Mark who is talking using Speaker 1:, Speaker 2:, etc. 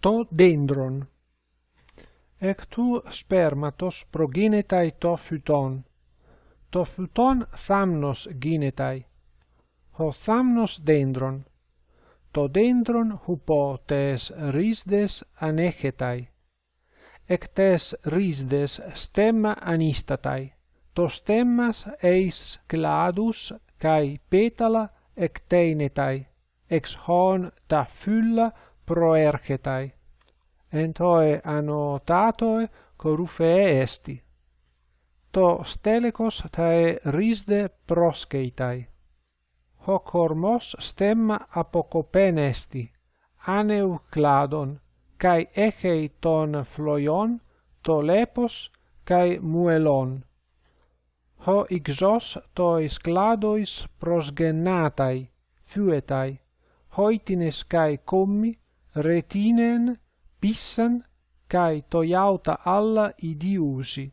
Speaker 1: to dendron. Ectu spermatos proginetai to phyton thamnos ginetai. Ho thamnos dendron. To dendron hupotes risdes anegetai. Ectes risdes stemma anistatai. To stemmas eis cladus kai petala ecteinetai. Ex hon ta fylla proerchetai. Entoe annotatoe coruphee esti. To stelecos tae risde proskeitai. Hoc hormos stemma apocopen esti aneu cladon kai echei ton floion to lepos kai muelon. Ho ixos to cladois prosgennatai, fuetai hoitines kai commi retinen pissan kai toiauta alla idiusi.